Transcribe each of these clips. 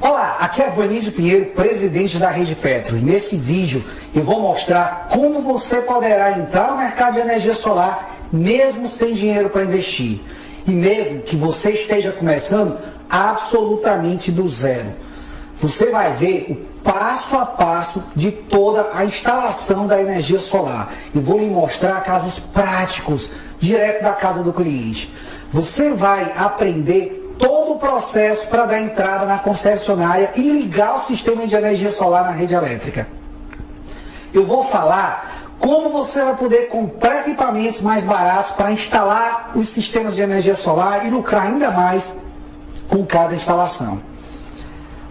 Olá, aqui é Vanísio Pinheiro, presidente da Rede Petro. E nesse vídeo eu vou mostrar como você poderá entrar no mercado de energia solar mesmo sem dinheiro para investir. E mesmo que você esteja começando absolutamente do zero. Você vai ver o passo a passo de toda a instalação da energia solar. E vou lhe mostrar casos práticos, direto da casa do cliente. Você vai aprender processo para dar entrada na concessionária e ligar o sistema de energia solar na rede elétrica. Eu vou falar como você vai poder comprar equipamentos mais baratos para instalar os sistemas de energia solar e lucrar ainda mais com cada instalação.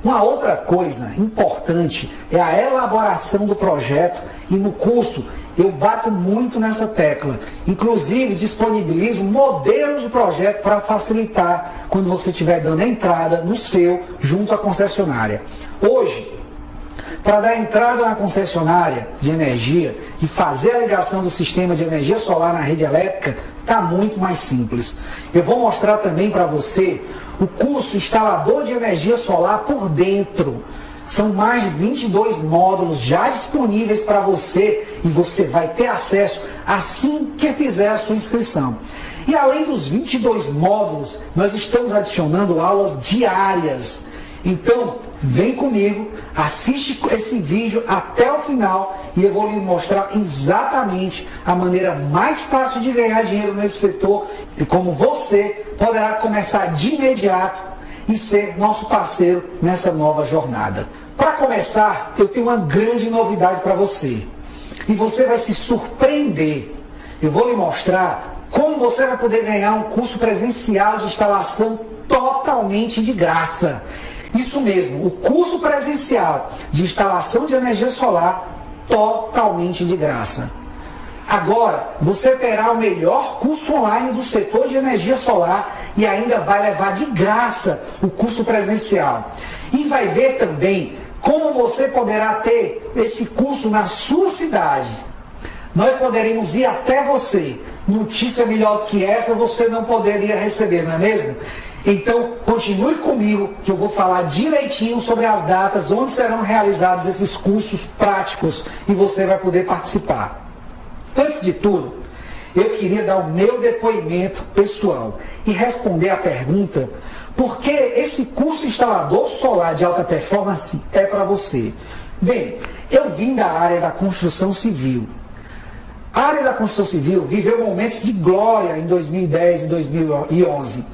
Uma outra coisa importante é a elaboração do projeto e no curso eu bato muito nessa tecla. Inclusive, disponibilizo modelos de projeto para facilitar quando você estiver dando entrada no seu junto à concessionária. Hoje, para dar entrada na concessionária de energia e fazer a ligação do sistema de energia solar na rede elétrica, está muito mais simples. Eu vou mostrar também para você o curso instalador de energia solar por dentro. São mais de 22 módulos já disponíveis para você e você vai ter acesso assim que fizer a sua inscrição. E além dos 22 módulos, nós estamos adicionando aulas diárias. Então, vem comigo, assiste esse vídeo até o final e eu vou lhe mostrar exatamente a maneira mais fácil de ganhar dinheiro nesse setor e como você poderá começar de imediato e ser nosso parceiro nessa nova jornada. Para começar, eu tenho uma grande novidade para você. E você vai se surpreender. Eu vou lhe mostrar como você vai poder ganhar um curso presencial de instalação totalmente de graça. Isso mesmo, o curso presencial de instalação de energia solar totalmente de graça. Agora, você terá o melhor curso online do setor de energia solar e ainda vai levar de graça o curso presencial. E vai ver também como você poderá ter esse curso na sua cidade. Nós poderemos ir até você. Notícia melhor do que essa você não poderia receber, não é mesmo? Então, continue comigo que eu vou falar direitinho sobre as datas, onde serão realizados esses cursos práticos e você vai poder participar. Antes de tudo, eu queria dar o meu depoimento pessoal e responder a pergunta por que esse curso instalador solar de alta performance é para você. Bem, eu vim da área da construção civil. A área da construção civil viveu momentos de glória em 2010 e 2011.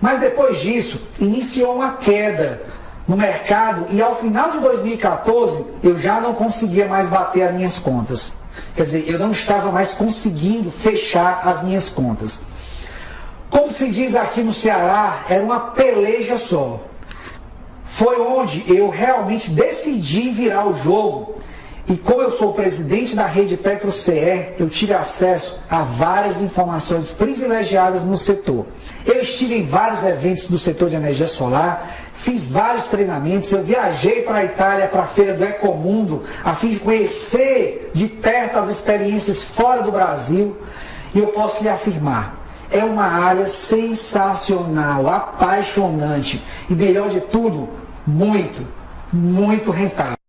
Mas depois disso, iniciou uma queda no mercado e ao final de 2014 eu já não conseguia mais bater as minhas contas. Quer dizer, eu não estava mais conseguindo fechar as minhas contas. Como se diz aqui no Ceará, era uma peleja só. Foi onde eu realmente decidi virar o jogo. E como eu sou presidente da rede Petro CE, eu tive acesso a várias informações privilegiadas no setor. Eu estive em vários eventos do setor de energia solar, fiz vários treinamentos, eu viajei para a Itália, para a feira do Ecomundo, a fim de conhecer de perto as experiências fora do Brasil, e eu posso lhe afirmar, é uma área sensacional, apaixonante e melhor de tudo, muito, muito rentável.